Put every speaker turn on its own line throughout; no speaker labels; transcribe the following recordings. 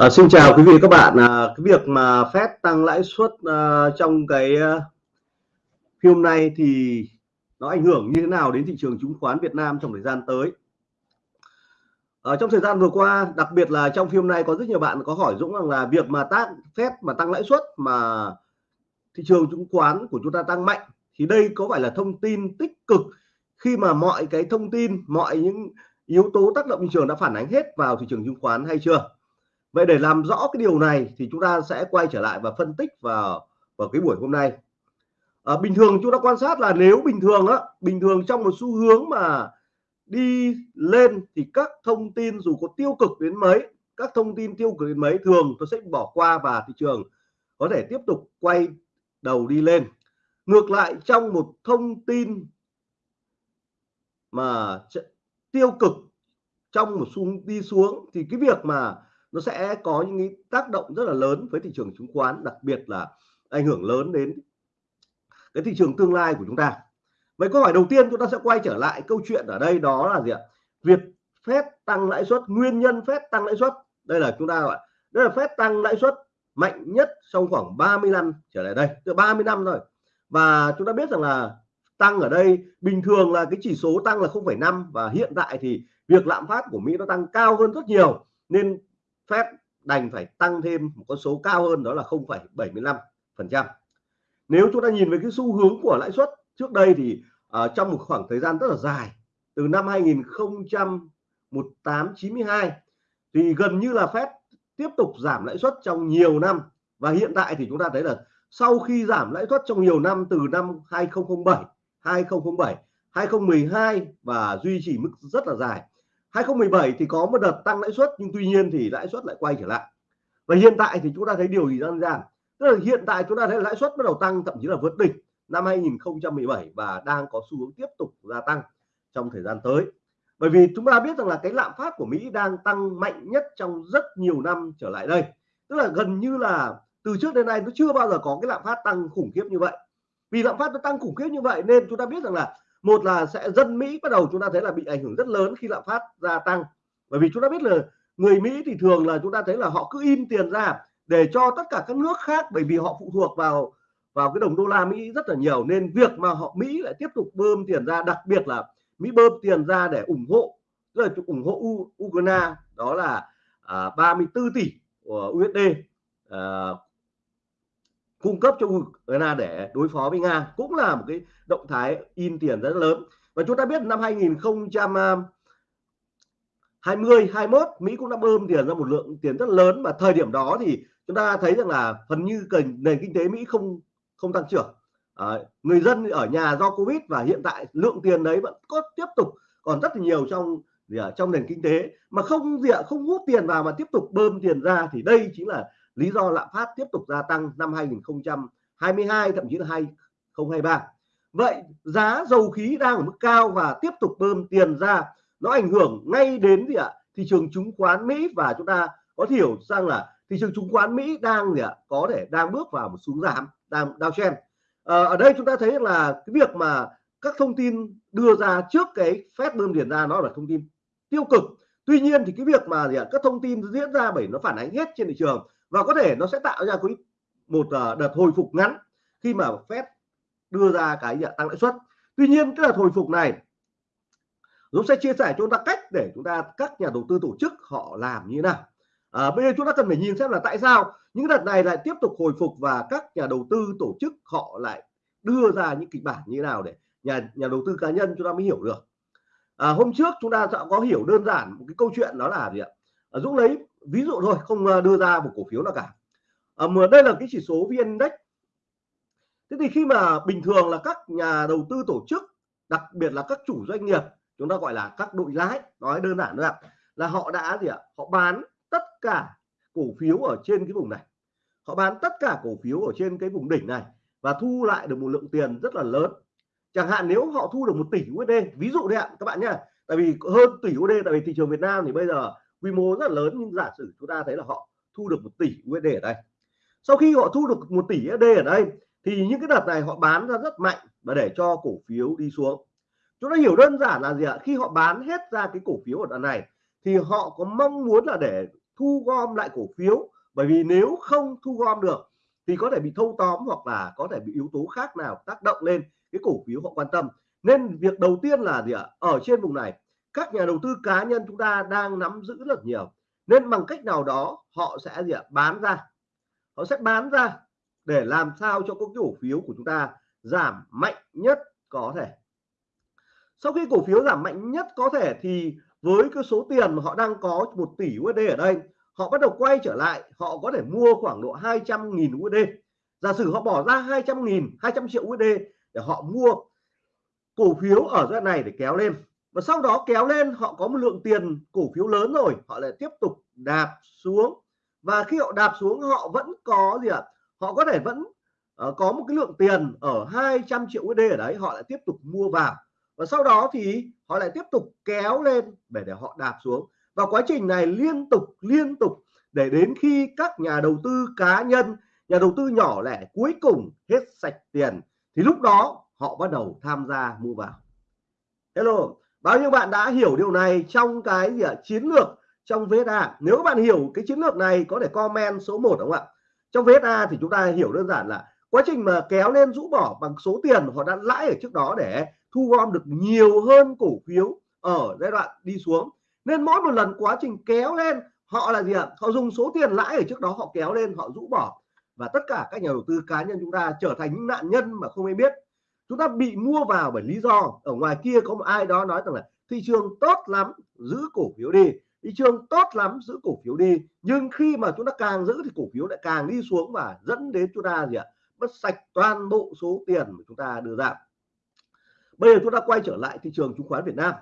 À, xin chào quý vị và các bạn. À, cái việc mà Fed tăng lãi suất à, trong cái à, hôm nay thì nó ảnh hưởng như thế nào đến thị trường chứng khoán Việt Nam trong thời gian tới? Ở trong thời gian vừa qua, đặc biệt là trong phim nay có rất nhiều bạn có hỏi Dũng rằng là việc mà tác Fed mà tăng lãi suất mà thị trường chứng khoán của chúng ta tăng mạnh thì đây có phải là thông tin tích cực khi mà mọi cái thông tin, mọi những yếu tố tác động thị trường đã phản ánh hết vào thị trường chứng khoán hay chưa? Vậy để làm rõ cái điều này thì chúng ta sẽ quay trở lại và phân tích vào vào cái buổi hôm nay. À, bình thường chúng ta quan sát là nếu bình thường á, bình thường trong một xu hướng mà đi lên thì các thông tin dù có tiêu cực đến mấy, các thông tin tiêu cực đến mấy thường tôi sẽ bỏ qua và thị trường có thể tiếp tục quay đầu đi lên. Ngược lại trong một thông tin mà tiêu cực trong một xu đi xuống thì cái việc mà nó sẽ có những cái tác động rất là lớn với thị trường chứng khoán đặc biệt là ảnh hưởng lớn đến cái thị trường tương lai của chúng ta. Vậy câu hỏi đầu tiên chúng ta sẽ quay trở lại câu chuyện ở đây đó là gì ạ? Việc phép tăng lãi suất nguyên nhân phép tăng lãi suất. Đây là chúng ta gọi đây là phép tăng lãi suất mạnh nhất trong khoảng 30 năm trở lại đây từ 30 năm rồi và chúng ta biết rằng là tăng ở đây bình thường là cái chỉ số tăng là 0,5 và hiện tại thì việc lạm phát của Mỹ nó tăng cao hơn rất nhiều. Nên Fed đành phải tăng thêm một con số cao hơn đó là 0,75%. nếu chúng ta nhìn về cái xu hướng của lãi suất trước đây thì uh, trong một khoảng thời gian rất là dài từ năm 2018 92 thì gần như là Fed tiếp tục giảm lãi suất trong nhiều năm và hiện tại thì chúng ta thấy là sau khi giảm lãi suất trong nhiều năm từ năm 2007 2007 2012 và duy trì mức rất là dài 2017 thì có một đợt tăng lãi suất, nhưng tuy nhiên thì lãi suất lại quay trở lại. Và hiện tại thì chúng ta thấy điều gì đơn giản tức là hiện tại chúng ta thấy lãi suất bắt đầu tăng, thậm chí là vượt đỉnh năm 2017 và đang có xu hướng tiếp tục gia tăng trong thời gian tới. Bởi vì chúng ta biết rằng là cái lạm phát của Mỹ đang tăng mạnh nhất trong rất nhiều năm trở lại đây. Tức là gần như là từ trước đến nay nó chưa bao giờ có cái lạm phát tăng khủng khiếp như vậy. Vì lạm phát nó tăng khủng khiếp như vậy nên chúng ta biết rằng là một là sẽ dân Mỹ bắt đầu chúng ta thấy là bị ảnh hưởng rất lớn khi lạm phát gia tăng. Bởi vì chúng ta biết là người Mỹ thì thường là chúng ta thấy là họ cứ in tiền ra để cho tất cả các nước khác bởi vì họ phụ thuộc vào vào cái đồng đô la Mỹ rất là nhiều. Nên việc mà họ Mỹ lại tiếp tục bơm tiền ra đặc biệt là Mỹ bơm tiền ra để ủng hộ tức là ủng hộ U, Ukraine đó là à, 34 tỷ của USD à, cung cấp cho Ukraine để đối phó với Nga cũng là một cái động thái in tiền rất lớn. Và chúng ta biết năm 2020 21 Mỹ cũng đã bơm tiền ra một lượng tiền rất lớn và thời điểm đó thì chúng ta thấy rằng là phần như nền kinh tế Mỹ không không tăng trưởng. À, người dân ở nhà do Covid và hiện tại lượng tiền đấy vẫn có tiếp tục còn rất là nhiều trong gì ở trong nền kinh tế. Mà không gì ạ không hút tiền vào mà tiếp tục bơm tiền ra thì đây chính là lý do lạm phát tiếp tục gia tăng năm 2022 thậm chí là 2023 vậy giá dầu khí đang ở mức cao và tiếp tục bơm tiền ra nó ảnh hưởng ngay đến gì ạ? Thị trường chứng khoán Mỹ và chúng ta có hiểu rằng là thị trường chứng khoán Mỹ đang gì ạ? Có thể đang bước vào một xuống giảm đang downtrend à, ờ, ở đây chúng ta thấy là cái việc mà các thông tin đưa ra trước cái phép bơm tiền ra nó là thông tin tiêu cực. Tuy nhiên thì cái việc mà gì ạ? Các thông tin diễn ra bởi nó phản ánh hết trên thị trường và có thể nó sẽ tạo ra một ờ, đợt hồi phục ngắn khi mà Fed đưa ra cái tăng lãi suất. Tuy nhiên cái đợt hồi phục này Dũng sẽ chia sẻ cho chúng ta cách để chúng ta các nhà đầu tư tổ chức họ làm như thế nào. À, bây giờ chúng ta cần phải nhìn xem là tại sao những đợt này lại tiếp tục hồi phục và các nhà đầu tư tổ chức họ lại đưa ra những kịch bản như thế nào để nhà nhà đầu tư cá nhân chúng ta mới hiểu được. À, hôm trước chúng ta đã có hiểu đơn giản một cái câu chuyện đó là gì ạ? À, Dũng lấy ví dụ thôi không ờ, đưa ra một cổ phiếu nào cả. À, mà đây là cái chỉ số vn index. Thế thì khi mà bình thường là các nhà đầu tư tổ chức đặc biệt là các chủ doanh nghiệp chúng ta gọi là các đội lái nói đơn giản nữa là họ đã gì ạ? Họ bán tất cả cổ phiếu ở trên cái vùng này. Họ bán tất cả cổ phiếu ở trên cái vùng đỉnh này và thu lại được một lượng tiền rất là lớn. Chẳng hạn nếu họ thu được một tỷ USD ví dụ đấy ạ các bạn nhá. Tại vì hơn tỷ USD tại vì thị trường Việt Nam thì bây giờ quy mô rất là lớn, nhưng giả sử chúng ta thấy là họ thu được một tỷ USD ở đây. Sau khi họ thu được một tỷ USD ở đây, thì những cái đợt này họ bán ra rất mạnh và để cho cổ phiếu đi xuống. Chúng ta hiểu đơn giản là gì ạ? Khi họ bán hết ra cái cổ phiếu ở đoạn này, thì họ có mong muốn là để thu gom lại cổ phiếu. Bởi vì nếu không thu gom được, thì có thể bị thâu tóm hoặc là có thể bị yếu tố khác nào tác động lên cái cổ phiếu họ quan tâm. Nên việc đầu tiên là gì ạ? Ở trên vùng này các nhà đầu tư cá nhân chúng ta đang nắm giữ rất nhiều. Nên bằng cách nào đó, họ sẽ gì ạ? Bán ra. Họ sẽ bán ra để làm sao cho các cổ phiếu của chúng ta giảm mạnh nhất có thể. Sau khi cổ phiếu giảm mạnh nhất có thể thì với cái số tiền mà họ đang có một tỷ USD ở đây, họ bắt đầu quay trở lại, họ có thể mua khoảng độ 200.000 USD giả sử họ bỏ ra 200.000 200 triệu USD để họ mua cổ phiếu ở giai này để kéo lên và sau đó kéo lên họ có một lượng tiền cổ phiếu lớn rồi. Họ lại tiếp tục đạp xuống. Và khi họ đạp xuống họ vẫn có gì ạ? Họ có thể vẫn uh, có một cái lượng tiền ở 200 triệu USD ở đấy họ lại tiếp tục mua vào. Và sau đó thì họ lại tiếp tục kéo lên để để họ đạp xuống. Và quá trình này liên tục liên tục để đến khi các nhà đầu tư cá nhân nhà đầu tư nhỏ lẻ cuối cùng hết sạch tiền thì lúc đó họ bắt đầu tham gia mua vào. Hello bao nhiêu bạn đã hiểu điều này trong cái gì ạ? Chiến lược trong VSA nếu các bạn hiểu cái chiến lược này, có thể comment số 1 đúng không ạ? Trong VSA thì chúng ta hiểu đơn giản là quá trình mà kéo lên rũ bỏ bằng số tiền họ đã lãi ở trước đó để thu gom được nhiều hơn cổ phiếu ở giai đoạn đi xuống. Nên mỗi một lần quá trình kéo lên, họ là gì ạ? Họ dùng số tiền lãi ở trước đó họ kéo lên, họ rũ bỏ. Và tất cả các nhà đầu tư cá nhân chúng ta trở thành những nạn nhân mà không ai biết chúng ta bị mua vào bởi lý do, ở ngoài kia có một ai đó nói rằng là thị trường tốt lắm, giữ cổ phiếu đi. Thị trường tốt lắm, giữ cổ phiếu đi. Nhưng khi mà chúng ta càng giữ thì cổ phiếu lại càng đi xuống và dẫn đến chúng ta gì ạ? Mất sạch toàn bộ số tiền mà chúng ta đưa ra. Bây giờ chúng ta quay trở lại thị trường chứng khoán Việt Nam.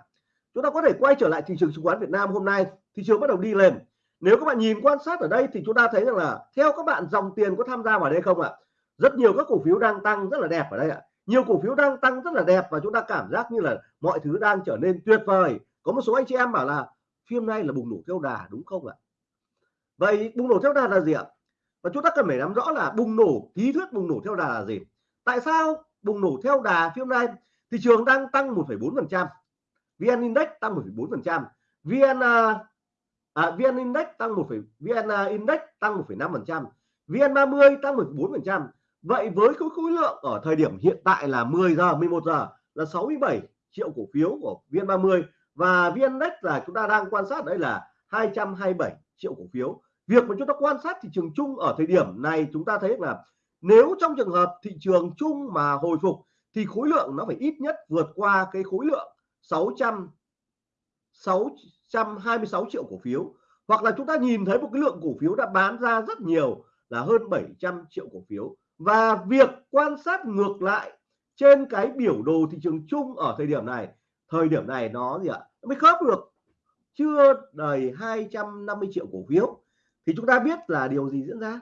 Chúng ta có thể quay trở lại thị trường chứng khoán Việt Nam hôm nay. Thị trường bắt đầu đi lên. Nếu các bạn nhìn quan sát ở đây thì chúng ta thấy rằng là theo các bạn, dòng tiền có tham gia vào đây không ạ? Rất nhiều các cổ phiếu đang tăng rất là đẹp ở đây ạ nhiều cổ phiếu đang tăng rất là đẹp và chúng ta cảm giác như là mọi thứ đang trở nên tuyệt vời. Có một số anh chị em bảo là phim nay là bùng nổ theo đà đúng không ạ? Vậy bùng nổ theo đà là gì ạ? Và chúng ta cần phải nắm rõ là bùng nổ lý thuyết bùng nổ theo đà là gì. Tại sao bùng nổ theo đà phim nay? Thị trường đang tăng 1,4 phần trăm vn index tăng 1,4 phần trăm vn à, à vn index tăng 1, vn index tăng 1,5 phần trăm vn 30 tăng 14 phần trăm vậy với cái khối lượng ở thời điểm hiện tại là 10 giờ 11 giờ là 67 triệu cổ phiếu của vn 30 và vn là chúng ta đang quan sát đây là 227 triệu cổ phiếu. Việc mà chúng ta quan sát thị trường chung ở thời điểm này chúng ta thấy là nếu trong trường hợp thị trường chung mà hồi phục thì khối lượng nó phải ít nhất vượt qua cái khối lượng 600 626 triệu cổ phiếu. Hoặc là chúng ta nhìn thấy một cái lượng cổ phiếu đã bán ra rất nhiều là hơn 700 triệu cổ phiếu và việc quan sát ngược lại trên cái biểu đồ thị trường chung ở thời điểm này, thời điểm này nó gì ạ? Nó mới khớp được. Chưa đầy 250 triệu cổ phiếu. Thì chúng ta biết là điều gì diễn ra.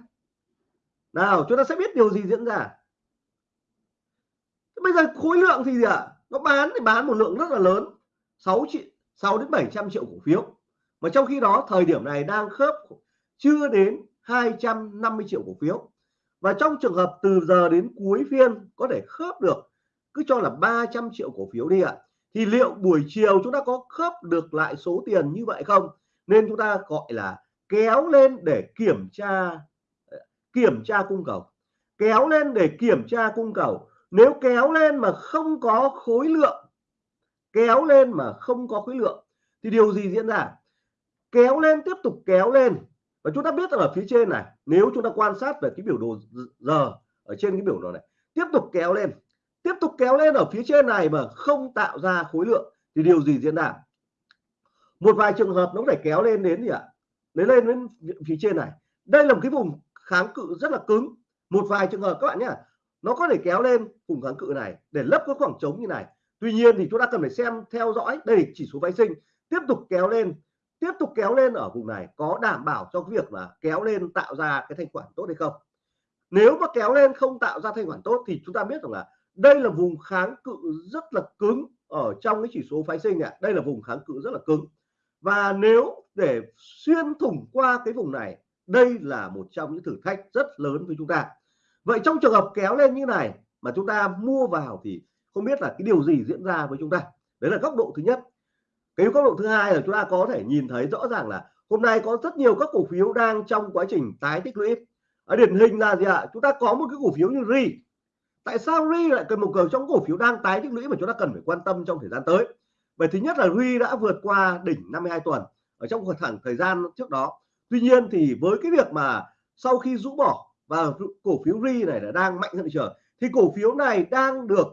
Nào, chúng ta sẽ biết điều gì diễn ra. Bây giờ khối lượng thì gì ạ? Nó bán thì bán một lượng rất là lớn. 6 triệu 6 đến 700 triệu cổ phiếu. Mà trong khi đó, thời điểm này đang khớp, chưa đến 250 triệu cổ phiếu và trong trường hợp từ giờ đến cuối phiên có thể khớp được, cứ cho là 300 triệu cổ phiếu đi ạ. Thì liệu buổi chiều chúng ta có khớp được lại số tiền như vậy không? Nên chúng ta gọi là kéo lên để kiểm tra ờ, kiểm tra cung cầu. Kéo lên để kiểm tra cung cầu. Nếu kéo lên mà không có khối lượng, kéo lên mà không có khối lượng, thì điều gì diễn ra? Kéo lên, tiếp tục kéo lên và chúng ta biết rằng ở phía trên này, nếu chúng ta quan sát về cái biểu đồ giờ ở trên cái biểu đồ này, tiếp tục kéo lên, tiếp tục kéo lên ở phía trên này mà không tạo ra khối lượng thì điều gì diễn ra? Một vài trường hợp nó có thể kéo lên đến gì ạ? Lấy lên đến phía trên này. Đây là một cái vùng kháng cự rất là cứng. Một vài trường hợp các bạn nhé nó có thể kéo lên vùng kháng cự này để lấp cái khoảng trống như này. Tuy nhiên thì chúng ta cần phải xem theo dõi. Đây chỉ số phái sinh. Tiếp tục kéo lên tiếp tục kéo lên ở vùng này có đảm bảo cho cái việc là kéo lên tạo ra cái thanh khoản tốt hay không? Nếu mà kéo lên không tạo ra thanh khoản tốt thì chúng ta biết rằng là đây là vùng kháng cự rất là cứng ở trong cái chỉ số phái sinh à đây là vùng kháng cự rất là cứng. Và nếu để xuyên thủng qua cái vùng này, đây là một trong những thử thách rất lớn với chúng ta. Vậy trong trường hợp kéo lên như này mà chúng ta mua vào thì không biết là cái điều gì diễn ra với chúng ta? Đấy là góc độ thứ nhất cái góc độ thứ hai là chúng ta có thể nhìn thấy rõ ràng là hôm nay có rất nhiều các cổ phiếu đang trong quá trình tái tích lũy. Ở điển hình là gì ạ? Chúng ta có một cái cổ phiếu như ri tại sao ri lại cần một cầu trong cổ phiếu đang tái tích lũy mà chúng ta cần phải quan tâm trong thời gian tới? Vậy thứ nhất là ri đã vượt qua đỉnh 52 tuần ở trong khoảng thời gian trước đó. Tuy nhiên thì với cái việc mà sau khi rũ bỏ và cổ phiếu ri này là đang mạnh hơn thị trường thì cổ phiếu này đang được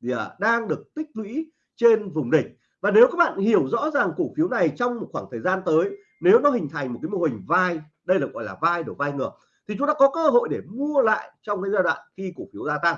gì à, đang được tích lũy trên vùng đỉnh và nếu các bạn hiểu rõ ràng cổ phiếu này trong một khoảng thời gian tới, nếu nó hình thành một cái mô hình vai, đây là gọi là vai đổ vai ngược, thì chúng ta có cơ hội để mua lại trong cái giai đoạn khi cổ phiếu gia tăng.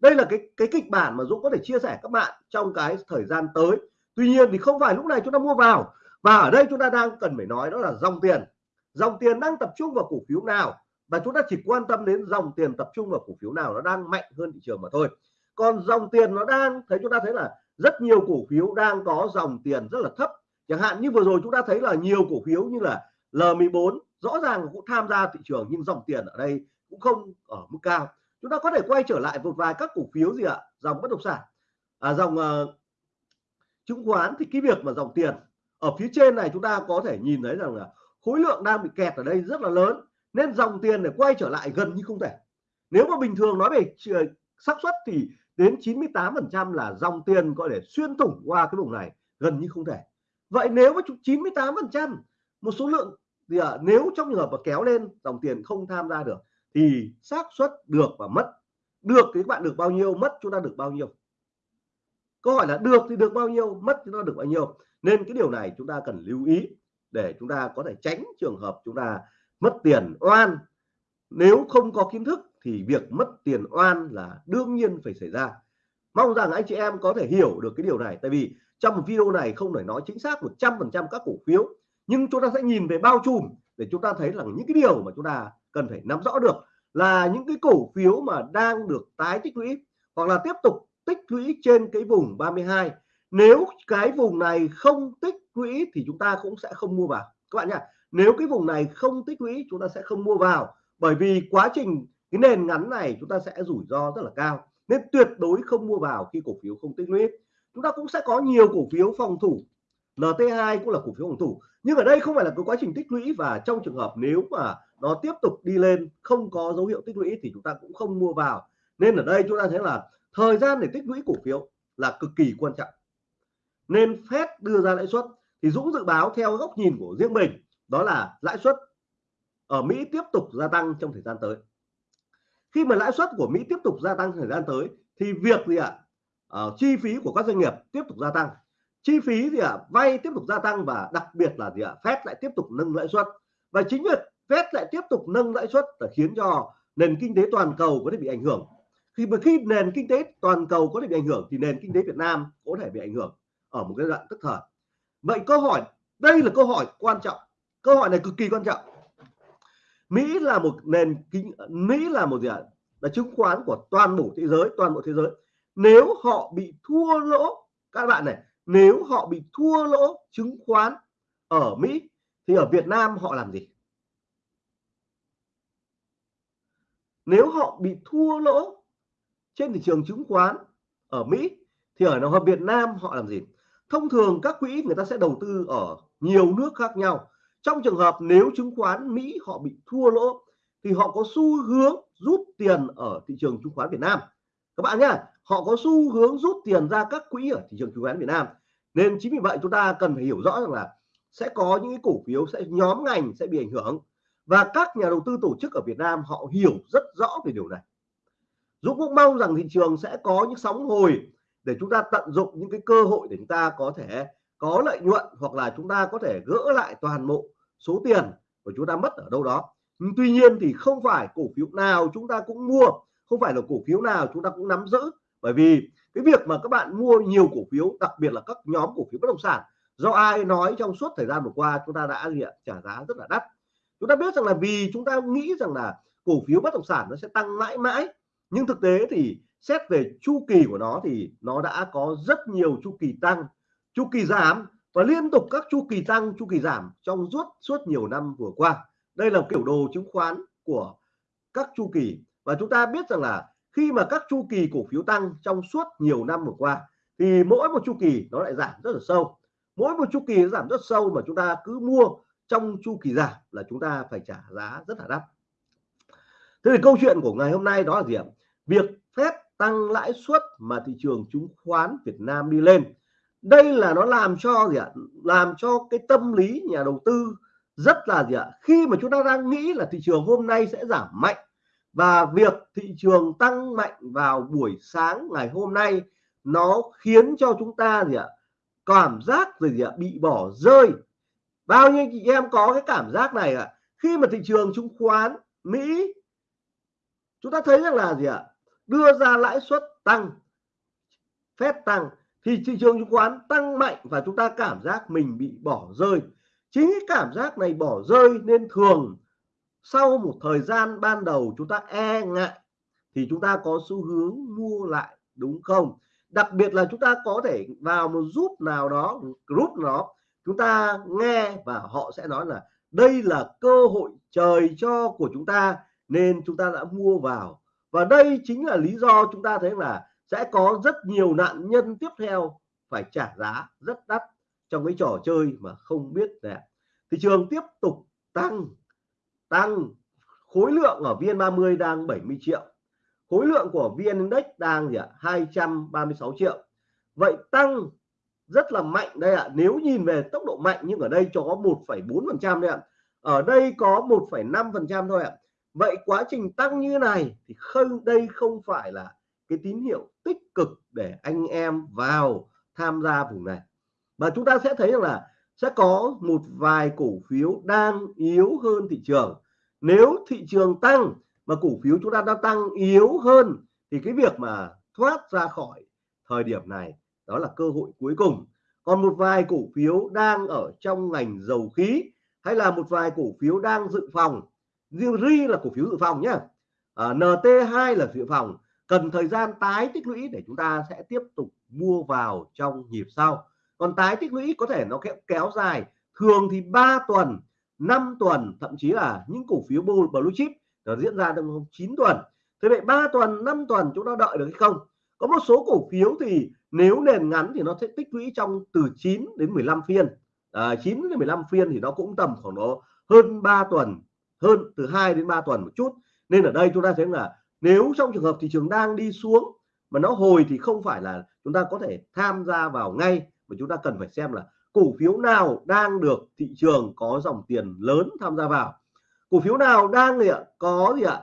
Đây là cái cái kịch bản mà Dũng có thể chia sẻ các bạn trong cái thời gian tới. Tuy nhiên thì không phải lúc này chúng ta mua vào và ở đây chúng ta đang cần phải nói đó là dòng tiền. Dòng tiền đang tập trung vào cổ phiếu nào? Và chúng ta chỉ quan tâm đến dòng tiền tập trung vào cổ phiếu nào nó đang mạnh hơn thị trường mà thôi. Còn dòng tiền nó đang, thấy chúng ta thấy là rất nhiều cổ phiếu đang có dòng tiền rất là thấp. Chẳng hạn như vừa rồi chúng ta thấy là nhiều cổ phiếu như là L14 rõ ràng cũng tham gia thị trường nhưng dòng tiền ở đây cũng không ở mức cao. Chúng ta có thể quay trở lại một vài các cổ phiếu gì ạ? Dòng bất động sản. À, dòng uh, chứng khoán thì cái việc mà dòng tiền ở phía trên này chúng ta có thể nhìn thấy rằng là khối lượng đang bị kẹt ở đây rất là lớn nên dòng tiền để quay trở lại gần như không thể. Nếu mà bình thường nói về ờ, xác suất thì đến 98% là dòng tiền có thể xuyên thủng qua cái vùng này gần như không thể. Vậy nếu mà 98% một số lượng thì à, nếu trong trường hợp mà kéo lên dòng tiền không tham gia được thì xác suất được và mất. Được thì các bạn được bao nhiêu mất chúng ta được bao nhiêu? Câu hỏi là được thì được bao nhiêu mất chúng ta được bao nhiêu? Nên cái điều này chúng ta cần lưu ý để chúng ta có thể tránh trường hợp chúng ta mất tiền oan. Nếu không có kiến thức thì việc mất tiền oan là đương nhiên phải xảy ra. Mong rằng anh chị em có thể hiểu được cái điều này, tại vì trong một video này không thể nói chính xác 100% các cổ phiếu, nhưng chúng ta sẽ nhìn về bao trùm để chúng ta thấy là những cái điều mà chúng ta cần phải nắm rõ được là những cái cổ phiếu mà đang được tái tích lũy hoặc là tiếp tục tích lũy trên cái vùng 32 nếu cái vùng này không tích lũy thì chúng ta cũng sẽ không mua vào. Các bạn nhá, nếu cái vùng này không tích lũy, chúng ta sẽ không mua vào bởi vì quá trình cái nền ngắn này chúng ta sẽ rủi ro rất là cao, nên tuyệt đối không mua vào khi cổ phiếu không tích lũy. Chúng ta cũng sẽ có nhiều cổ phiếu phòng thủ NT2 cũng là cổ phiếu phòng thủ, nhưng ở đây không phải là cái quá trình tích lũy và trong trường hợp nếu mà nó tiếp tục đi lên, không có dấu hiệu tích lũy thì chúng ta cũng không mua vào. Nên ở đây chúng ta thấy là thời gian để tích lũy cổ phiếu là cực kỳ quan trọng. Nên Fed đưa ra lãi suất, thì Dũng dự báo theo góc nhìn của riêng mình, đó là lãi suất ở Mỹ tiếp tục gia tăng trong thời gian tới khi mà lãi suất của Mỹ tiếp tục gia tăng thời gian tới thì việc gì ạ? Uh, chi phí của các doanh nghiệp tiếp tục gia tăng. Chi phí gì ạ? Vay tiếp tục gia tăng và đặc biệt là gì ạ? Fed lại tiếp tục nâng lãi suất. Và chính việc Fed lại tiếp tục nâng lãi suất là khiến cho nền kinh tế toàn cầu có thể bị ảnh hưởng. Khi mà khi nền kinh tế toàn cầu có thể bị ảnh hưởng thì nền kinh tế Việt Nam có thể bị ảnh hưởng ở một cái đoạn tức thời. Vậy câu hỏi đây là câu hỏi quan trọng. Câu hỏi này cực kỳ quan trọng. Mỹ là một nền kinh, Mỹ là một gì ạ? Là chứng khoán của toàn bộ thế giới, toàn bộ thế giới. Nếu họ bị thua lỗ, các bạn này, nếu họ bị thua lỗ chứng khoán ở Mỹ, thì ở Việt Nam họ làm gì? Nếu họ bị thua lỗ trên thị trường chứng khoán ở Mỹ, thì ở nào Việt Nam họ làm gì? Thông thường các quỹ người ta sẽ đầu tư ở nhiều nước khác nhau trong trường hợp nếu chứng khoán Mỹ họ bị thua lỗ, thì họ có xu hướng rút tiền ở thị trường chứng khoán Việt Nam. Các bạn nhé, họ có xu hướng rút tiền ra các quỹ ở thị trường chứng khoán Việt Nam. Nên chính vì vậy chúng ta cần phải hiểu rõ rằng là sẽ có những cái cổ phiếu, sẽ nhóm ngành sẽ bị ảnh hưởng. Và các nhà đầu tư tổ chức ở Việt Nam họ hiểu rất rõ về điều này. Dũng cũng mong rằng thị trường sẽ có những sóng hồi để chúng ta tận dụng những cái cơ hội để chúng ta có thể có lợi nhuận hoặc là chúng ta có thể gỡ lại toàn bộ số tiền của chúng ta mất ở đâu đó. Tuy nhiên thì không phải cổ phiếu nào chúng ta cũng mua, không phải là cổ phiếu nào chúng ta cũng nắm giữ. Bởi vì cái việc mà các bạn mua nhiều cổ phiếu, đặc biệt là các nhóm cổ phiếu bất động sản, do ai nói trong suốt thời gian vừa qua chúng ta đã gì ạ trả giá rất là đắt. Chúng ta biết rằng là vì chúng ta nghĩ rằng là cổ phiếu bất động sản nó sẽ tăng mãi mãi, nhưng thực tế thì xét về chu kỳ của nó thì nó đã có rất nhiều chu kỳ tăng chu kỳ giảm và liên tục các chu kỳ tăng, chu kỳ giảm trong suốt suốt nhiều năm vừa qua. Đây là kiểu đồ chứng khoán của các chu kỳ. Và chúng ta biết rằng là khi mà các chu kỳ cổ phiếu tăng trong suốt nhiều năm vừa qua, thì mỗi một chu kỳ nó lại giảm rất là sâu. Mỗi một chu kỳ nó giảm rất sâu mà chúng ta cứ mua trong chu kỳ giảm là chúng ta phải trả giá rất là đắt. Thế thì câu chuyện của ngày hôm nay đó là gì ạ? Việc phép tăng lãi suất mà thị trường chứng khoán Việt Nam đi lên đây là nó làm cho gì ạ? Làm cho cái tâm lý nhà đầu tư rất là gì ạ? Khi mà chúng ta đang nghĩ là thị trường hôm nay sẽ giảm mạnh và việc thị trường tăng mạnh vào buổi sáng ngày hôm nay, nó khiến cho chúng ta gì ạ? Cảm giác gì ạ? Bị bỏ rơi. Bao nhiêu chị em có cái cảm giác này ạ? Khi mà thị trường chứng khoán Mỹ, chúng ta thấy rằng là gì ạ? Đưa ra lãi suất tăng phép tăng thì thị trường chứng khoán tăng mạnh và chúng ta cảm giác mình bị bỏ rơi. Chính cái cảm giác này bỏ rơi nên thường sau một thời gian ban đầu chúng ta e ngại thì chúng ta có xu hướng mua lại, đúng không? Đặc biệt là chúng ta có thể vào một giúp nào đó, group nó chúng ta nghe và họ sẽ nói là đây là cơ hội trời cho của chúng ta nên chúng ta đã mua vào. Và đây chính là lý do chúng ta thấy là sẽ có rất nhiều nạn nhân tiếp theo phải trả giá rất đắt trong cái trò chơi mà không biết là thị trường tiếp tục tăng tăng. Khối lượng ở VN30 đang 70 triệu. Khối lượng của VN Index đang gì ạ? 236 triệu. Vậy tăng rất là mạnh đây ạ. Nếu nhìn về tốc độ mạnh nhưng ở đây cho có 1,4 phần trăm đây ạ. Ở đây có 1,5 phần trăm thôi ạ. Vậy quá trình tăng như này thì không đây không phải là cái tín hiệu tích cực để anh em vào tham gia vùng này. Và chúng ta sẽ thấy rằng là sẽ có một vài cổ phiếu đang yếu hơn thị trường. Nếu thị trường tăng mà cổ phiếu chúng ta đang tăng yếu hơn thì cái việc mà thoát ra khỏi thời điểm này đó là cơ hội cuối cùng. Còn một vài cổ phiếu đang ở trong ngành dầu khí hay là một vài cổ phiếu đang dự phòng riêng ri là cổ phiếu dự phòng nhé à, nt2 là dự phòng cần thời gian tái tích lũy để chúng ta sẽ tiếp tục mua vào trong nhịp sau. Còn tái tích lũy có thể nó kéo, kéo dài thường thì 3 tuần 5 tuần thậm chí là những cổ phiếu blue chip nó diễn ra trong 9 tuần. Thế vậy 3 tuần 5 tuần chúng ta đợi được hay không? Có một số cổ phiếu thì nếu nền ngắn thì nó sẽ tích lũy trong từ 9 đến 15 phiên. À, 9 đến 15 phiên thì nó cũng tầm khoảng nó hơn 3 tuần hơn từ 2 đến 3 tuần một chút. Nên ở đây chúng ta thấy là nếu trong trường hợp thị trường đang đi xuống mà nó hồi thì không phải là chúng ta có thể tham gia vào ngay, mà chúng ta cần phải xem là cổ phiếu nào đang được thị trường có dòng tiền lớn tham gia vào. Cổ phiếu nào đang gì ạ có gì ạ?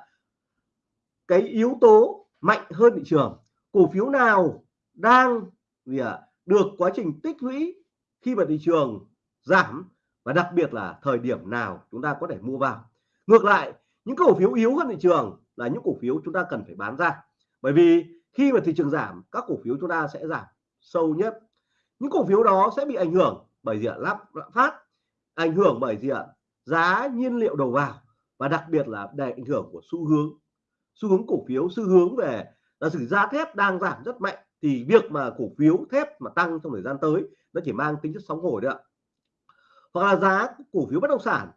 Cái yếu tố mạnh hơn thị trường. Cổ phiếu nào đang gì ạ? Được quá trình tích lũy khi mà thị trường giảm, và đặc biệt là thời điểm nào chúng ta có thể mua vào. Ngược lại, những cổ phiếu yếu hơn thị trường là những cổ phiếu chúng ta cần phải bán ra. Bởi vì khi mà thị trường giảm, các cổ phiếu chúng ta sẽ giảm sâu nhất. Những cổ phiếu đó sẽ bị ảnh hưởng bởi gì ạ? Lắp lạm phát, ảnh hưởng bởi gì ạ? Giá nhiên liệu đầu vào và đặc biệt là để ảnh hưởng của xu hướng. Xu hướng cổ phiếu, xu hướng về là sử giá thép đang giảm rất mạnh thì việc mà cổ phiếu thép mà tăng trong thời gian tới nó chỉ mang tính chất sóng hồi đấy ạ. Hoặc là giá cổ phiếu bất động sản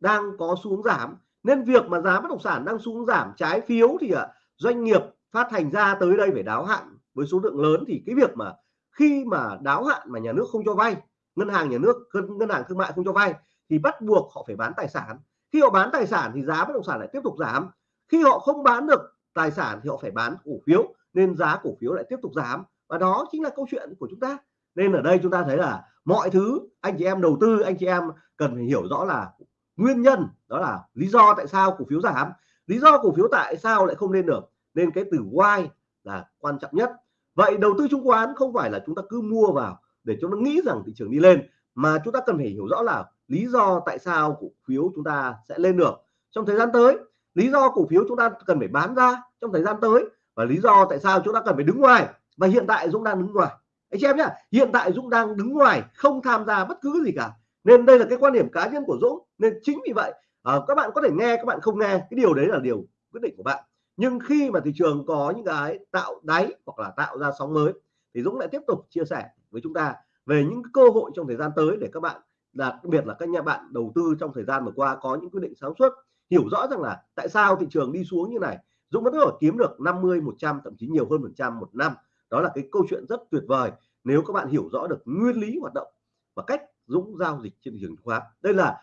đang có xu hướng giảm nên việc mà giá bất động sản đang xuống giảm trái phiếu thì à doanh nghiệp phát hành ra tới đây phải đáo hạn với số lượng lớn thì cái việc mà khi mà đáo hạn mà nhà nước không cho vay, ngân hàng nhà nước, ngân hàng thương mại không cho vay thì bắt buộc họ phải bán tài sản. Khi họ bán tài sản thì giá bất động sản lại tiếp tục giảm. Khi họ không bán được tài sản thì họ phải bán cổ phiếu, nên giá cổ phiếu lại tiếp tục giảm. Và đó chính là câu chuyện của chúng ta. Nên ở đây chúng ta thấy là mọi thứ anh chị em đầu tư, anh chị em cần phải hiểu rõ là nguyên nhân đó là lý do tại sao cổ phiếu giảm. Lý do cổ phiếu tại sao lại không lên được? Nên cái từ why là quan trọng nhất. Vậy đầu tư chứng khoán không phải là chúng ta cứ mua vào để chúng nó nghĩ rằng thị trường đi lên, mà chúng ta cần phải hiểu rõ là lý do tại sao cổ phiếu chúng ta sẽ lên được. Trong thời gian tới, lý do cổ phiếu chúng ta cần phải bán ra trong thời gian tới và lý do tại sao chúng ta cần phải đứng ngoài. Và hiện tại Dũng đang đứng ngoài. Anh chị em nhá, hiện tại Dũng đang đứng ngoài, không tham gia bất cứ gì cả nên đây là cái quan điểm cá nhân của Dũng. Nên chính vì vậy à, các bạn có thể nghe các bạn không nghe cái điều đấy là điều quyết định của bạn. Nhưng khi mà thị trường có những cái tạo đáy hoặc là tạo ra sóng mới thì Dũng lại tiếp tục chia sẻ với chúng ta về những cơ hội trong thời gian tới để các bạn đặc biệt là các nhà bạn đầu tư trong thời gian vừa qua có những quyết định sáng suốt hiểu rõ rằng là tại sao thị trường đi xuống như này. Dũng vẫn có thể kiếm được 50 100 thậm chí nhiều hơn phần trăm một năm. Đó là cái câu chuyện rất tuyệt vời nếu các bạn hiểu rõ được nguyên lý hoạt động và cách Dũng giao dịch trên thị trường chứng khoán. Đây là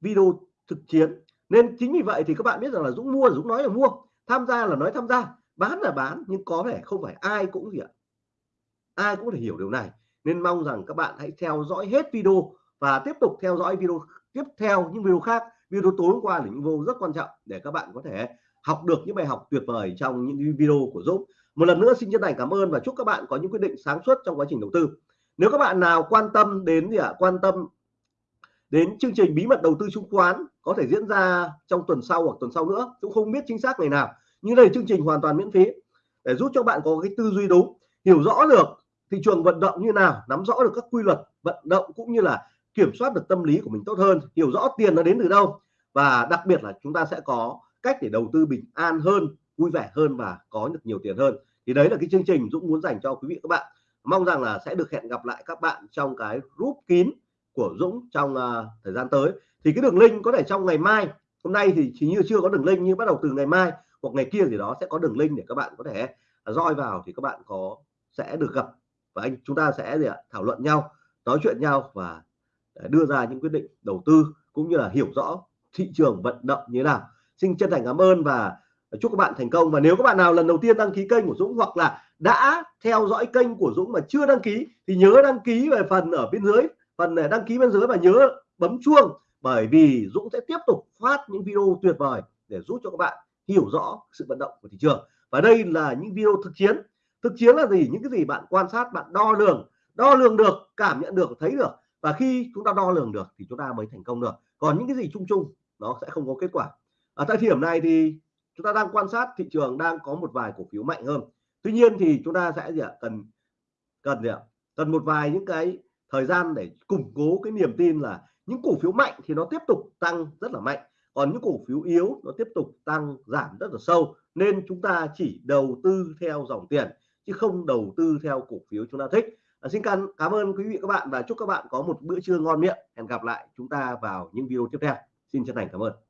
video thực chiến. Nên chính vì vậy thì các bạn biết rằng là Dũng mua Dũng nói là mua. Tham gia là nói tham gia. Bán là bán, nhưng có thể không phải ai cũng gì ạ? Ai cũng thể hiểu điều này. Nên mong rằng các bạn hãy theo dõi hết video và tiếp tục theo dõi video tiếp theo, những video khác. Video tối hôm qua là những video rất quan trọng để các bạn có thể học được những bài học tuyệt vời trong những video của Dũng. Một lần nữa, xin chân thành cảm ơn và chúc các bạn có những quyết định sáng suốt trong quá trình đầu tư nếu các bạn nào quan tâm đến gì ạ? Quan tâm đến chương trình bí mật đầu tư chứng khoán có thể diễn ra trong tuần sau hoặc tuần sau nữa, cũng không biết chính xác ngày nào, nhưng đây là chương trình hoàn toàn miễn phí để giúp cho bạn có cái tư duy đúng, hiểu rõ được thị trường vận động như nào, nắm rõ được các quy luật vận động cũng như là kiểm soát được tâm lý của mình tốt hơn, hiểu rõ tiền nó đến từ đâu. Và đặc biệt là chúng ta sẽ có cách để đầu tư bình an hơn, vui vẻ hơn và có được nhiều tiền hơn. Thì đấy là cái chương trình Dũng muốn dành cho quý vị các bạn mong rằng là sẽ được hẹn gặp lại các bạn trong cái group kín của Dũng trong uh, thời gian tới. Thì cái đường link có thể trong ngày mai hôm nay thì chỉ như chưa có đường link nhưng bắt đầu từ ngày mai hoặc ngày kia gì đó sẽ có đường link để các bạn có thể à, roi vào thì các bạn có sẽ được gặp và anh chúng ta sẽ gì ạ thảo luận nhau nói chuyện nhau và à, đưa ra những quyết định đầu tư cũng như là hiểu rõ thị trường vận động như thế nào. Xin chân thành cảm ơn và chúc các bạn thành công. Và nếu các bạn nào lần đầu tiên đăng ký kênh của Dũng hoặc là đã theo dõi kênh của Dũng mà chưa đăng ký thì nhớ đăng ký về phần ở bên dưới, phần này đăng ký bên dưới và nhớ bấm chuông, bởi vì Dũng sẽ tiếp tục phát những video tuyệt vời để giúp cho các bạn hiểu rõ sự vận động của thị trường. Và đây là những video thực chiến. Thực chiến là gì? Những cái gì bạn quan sát, bạn đo lường. Đo lường được, cảm nhận được, thấy được. Và khi chúng ta đo lường được thì chúng ta mới thành công được. Còn những cái gì chung chung, nó sẽ không có kết quả. Ở thời điểm này thì chúng ta đang quan sát thị trường đang có một vài cổ phiếu mạnh hơn tuy nhiên thì chúng ta sẽ gì ạ? Cần cần gì ạ? Cần một vài những cái thời gian để củng cố cái niềm tin là những cổ phiếu mạnh thì nó tiếp tục tăng rất là mạnh. Còn những cổ phiếu yếu nó tiếp tục tăng giảm rất là sâu. Nên chúng ta chỉ đầu tư theo dòng tiền chứ không đầu tư theo cổ phiếu chúng ta thích. À, xin cảm, cảm ơn quý vị các bạn và chúc các bạn có một bữa trưa ngon miệng. Hẹn gặp lại chúng ta vào những video tiếp theo. Xin chân thành cảm ơn.